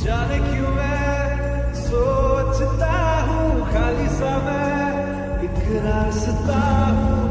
जाने क्यों मैं सोचता हूँ खाली सा मैं एक रास्ता हूँ।